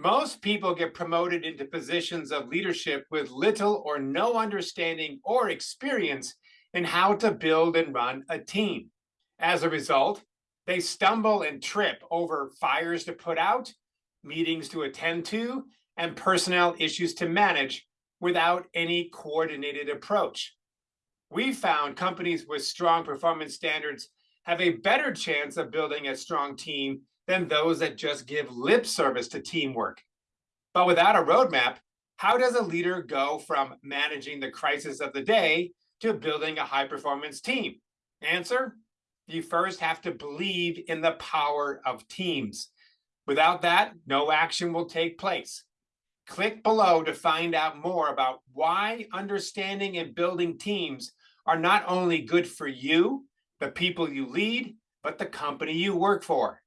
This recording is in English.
Most people get promoted into positions of leadership with little or no understanding or experience in how to build and run a team. As a result, they stumble and trip over fires to put out, meetings to attend to, and personnel issues to manage without any coordinated approach. We found companies with strong performance standards have a better chance of building a strong team than those that just give lip service to teamwork. But without a roadmap, how does a leader go from managing the crisis of the day to building a high performance team? Answer, you first have to believe in the power of teams. Without that, no action will take place. Click below to find out more about why understanding and building teams are not only good for you, the people you lead, but the company you work for.